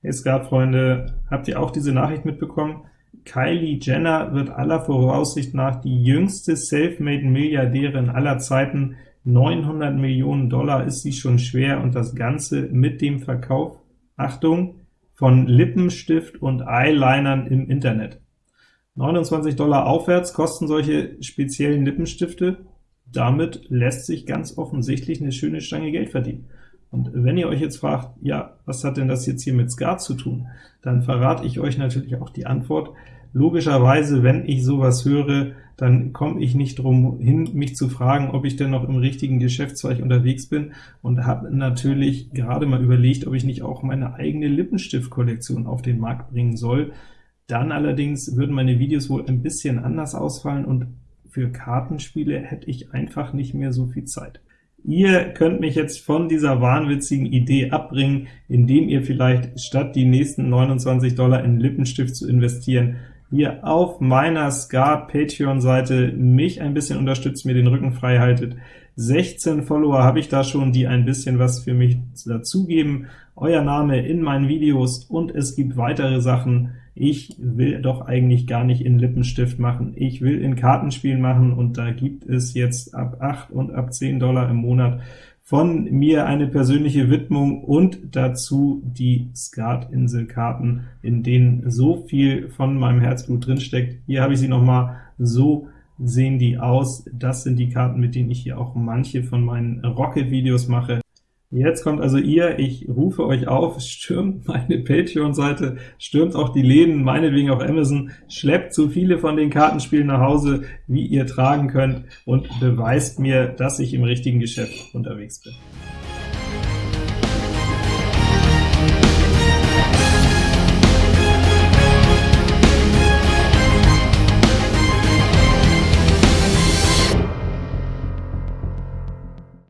Hey Skat-Freunde, habt ihr auch diese Nachricht mitbekommen? Kylie Jenner wird aller Voraussicht nach die jüngste Selfmade-Milliardärin aller Zeiten. 900 Millionen Dollar ist sie schon schwer, und das Ganze mit dem Verkauf, Achtung, von Lippenstift und Eyelinern im Internet. 29 Dollar aufwärts kosten solche speziellen Lippenstifte. Damit lässt sich ganz offensichtlich eine schöne Stange Geld verdienen. Und wenn ihr euch jetzt fragt, ja, was hat denn das jetzt hier mit Skat zu tun, dann verrate ich euch natürlich auch die Antwort. Logischerweise, wenn ich sowas höre, dann komme ich nicht drum hin, mich zu fragen, ob ich denn noch im richtigen Geschäftszweig unterwegs bin, und habe natürlich gerade mal überlegt, ob ich nicht auch meine eigene Lippenstiftkollektion auf den Markt bringen soll. Dann allerdings würden meine Videos wohl ein bisschen anders ausfallen, und für Kartenspiele hätte ich einfach nicht mehr so viel Zeit. Ihr könnt mich jetzt von dieser wahnwitzigen Idee abbringen, indem ihr vielleicht statt die nächsten 29 Dollar in Lippenstift zu investieren, hier auf meiner Scar Patreon-Seite mich ein bisschen unterstützt, mir den Rücken frei haltet. 16 Follower habe ich da schon, die ein bisschen was für mich dazugeben. Euer Name in meinen Videos, und es gibt weitere Sachen. Ich will doch eigentlich gar nicht in Lippenstift machen. Ich will in Kartenspielen machen, und da gibt es jetzt ab 8 und ab 10 Dollar im Monat von mir eine persönliche Widmung und dazu die Skatinsel-Karten, in denen so viel von meinem Herzblut drinsteckt. Hier habe ich sie nochmal, so sehen die aus. Das sind die Karten, mit denen ich hier auch manche von meinen Rocket-Videos mache. Jetzt kommt also ihr, ich rufe euch auf, stürmt meine Patreon-Seite, stürmt auch die Läden, meinetwegen auch Amazon, schleppt so viele von den Kartenspielen nach Hause, wie ihr tragen könnt, und beweist mir, dass ich im richtigen Geschäft unterwegs bin.